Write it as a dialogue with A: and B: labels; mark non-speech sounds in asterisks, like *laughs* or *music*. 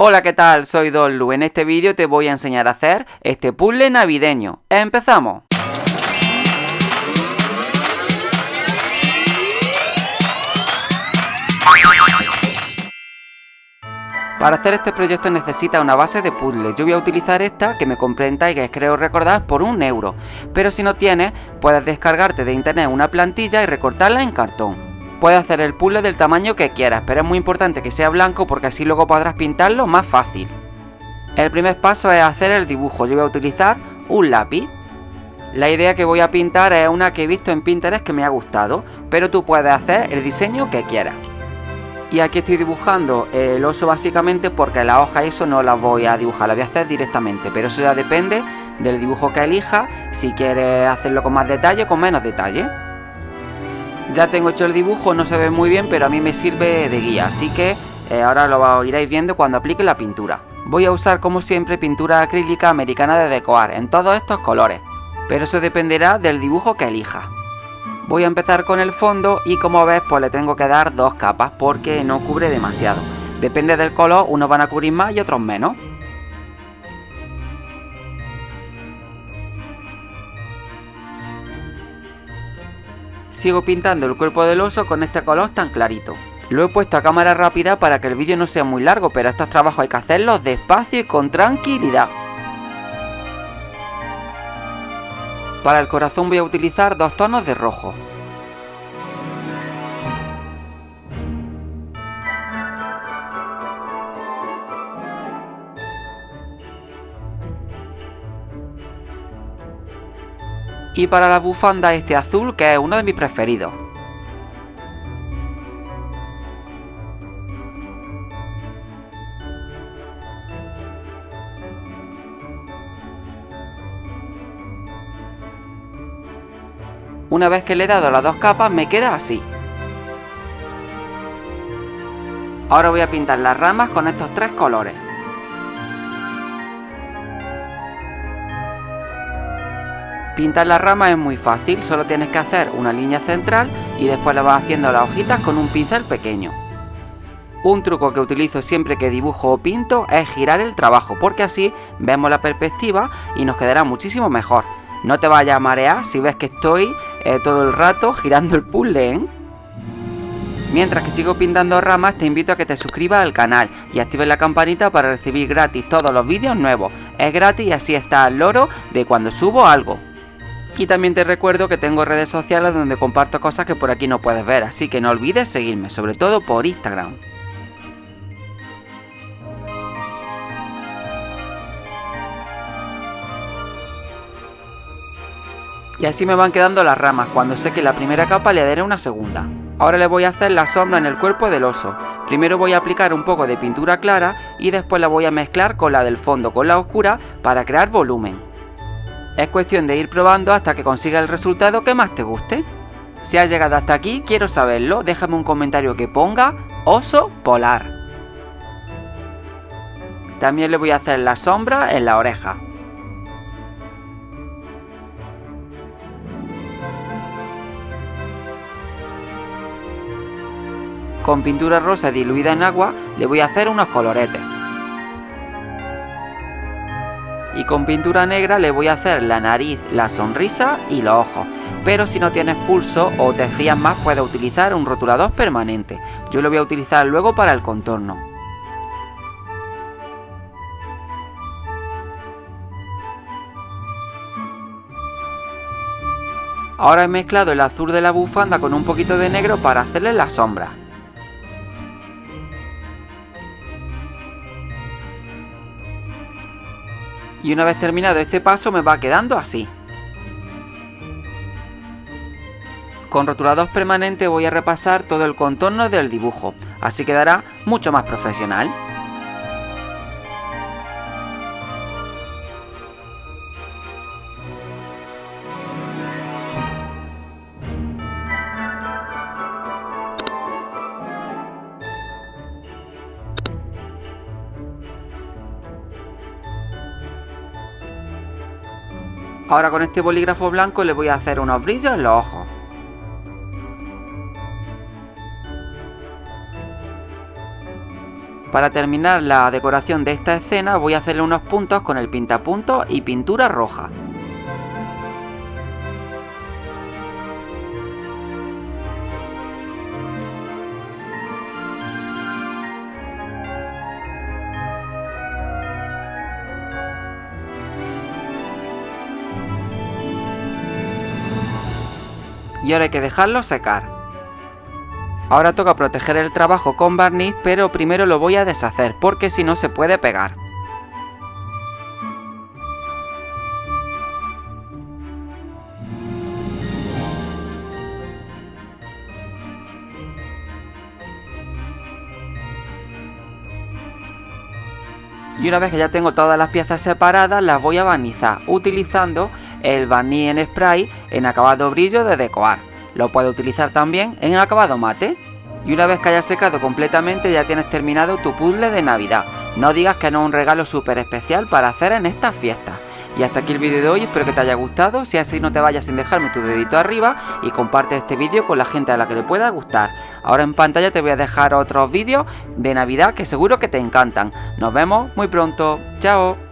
A: Hola, ¿qué tal? Soy Dollu. En este vídeo te voy a enseñar a hacer este puzzle navideño. ¡Empezamos! Para hacer este proyecto necesita una base de puzzle. Yo voy a utilizar esta que me compré en Tigers, creo recordar, por un euro. Pero si no tienes, puedes descargarte de internet una plantilla y recortarla en cartón. Puedes hacer el puzzle del tamaño que quieras, pero es muy importante que sea blanco porque así luego podrás pintarlo más fácil. El primer paso es hacer el dibujo. Yo voy a utilizar un lápiz. La idea que voy a pintar es una que he visto en Pinterest que me ha gustado, pero tú puedes hacer el diseño que quieras. Y aquí estoy dibujando el oso básicamente porque la hoja eso no la voy a dibujar, la voy a hacer directamente. Pero eso ya depende del dibujo que elija, si quieres hacerlo con más detalle o con menos detalle. Ya tengo hecho el dibujo, no se ve muy bien, pero a mí me sirve de guía, así que eh, ahora lo iréis viendo cuando aplique la pintura. Voy a usar como siempre pintura acrílica americana de decorar en todos estos colores, pero eso dependerá del dibujo que elija. Voy a empezar con el fondo y como ves pues le tengo que dar dos capas porque no cubre demasiado. Depende del color, unos van a cubrir más y otros menos. Sigo pintando el cuerpo del oso con este color tan clarito. Lo he puesto a cámara rápida para que el vídeo no sea muy largo, pero estos trabajos hay que hacerlos despacio y con tranquilidad. Para el corazón voy a utilizar dos tonos de rojo. Y para la bufanda este azul que es uno de mis preferidos. Una vez que le he dado las dos capas me queda así. Ahora voy a pintar las ramas con estos tres colores. Pintar las ramas es muy fácil, solo tienes que hacer una línea central y después le vas haciendo las hojitas con un pincel pequeño. Un truco que utilizo siempre que dibujo o pinto es girar el trabajo, porque así vemos la perspectiva y nos quedará muchísimo mejor. No te vayas a marear si ves que estoy eh, todo el rato *laughs* girando el puzzle, ¿eh? Mientras que sigo pintando ramas, te invito a que te suscribas al canal y actives la campanita para recibir gratis todos los vídeos nuevos. Es gratis y así está al loro de cuando subo algo. Y también te recuerdo que tengo redes sociales donde comparto cosas que por aquí no puedes ver, así que no olvides seguirme, sobre todo por Instagram. Y así me van quedando las ramas, cuando seque la primera capa le daré una segunda. Ahora le voy a hacer la sombra en el cuerpo del oso. Primero voy a aplicar un poco de pintura clara y después la voy a mezclar con la del fondo, con la oscura, para crear volumen. Es cuestión de ir probando hasta que consiga el resultado que más te guste. Si has llegado hasta aquí, quiero saberlo, déjame un comentario que ponga oso polar. También le voy a hacer la sombra en la oreja. Con pintura rosa diluida en agua le voy a hacer unos coloretes con pintura negra le voy a hacer la nariz, la sonrisa y los ojos. Pero si no tienes pulso o te fías más puedes utilizar un rotulador permanente. Yo lo voy a utilizar luego para el contorno. Ahora he mezclado el azul de la bufanda con un poquito de negro para hacerle la sombra. Y una vez terminado este paso me va quedando así. Con rotulador permanente voy a repasar todo el contorno del dibujo, así quedará mucho más profesional. Ahora con este bolígrafo blanco le voy a hacer unos brillos en los ojos. para terminar la decoración de esta escena voy a hacerle unos puntos con el pintapuntos y pintura roja. Y ahora hay que dejarlo secar. Ahora toca proteger el trabajo con barniz, pero primero lo voy a deshacer porque si no se puede pegar. Y una vez que ya tengo todas las piezas separadas, las voy a barnizar utilizando el barniz en spray en acabado brillo de decoar. Lo puedes utilizar también en acabado mate. Y una vez que haya secado completamente ya tienes terminado tu puzzle de Navidad. No digas que no es un regalo súper especial para hacer en estas fiestas. Y hasta aquí el vídeo de hoy, espero que te haya gustado, si así no te vayas sin dejarme tu dedito arriba y comparte este vídeo con la gente a la que le pueda gustar. Ahora en pantalla te voy a dejar otros vídeos de Navidad que seguro que te encantan. Nos vemos muy pronto, chao.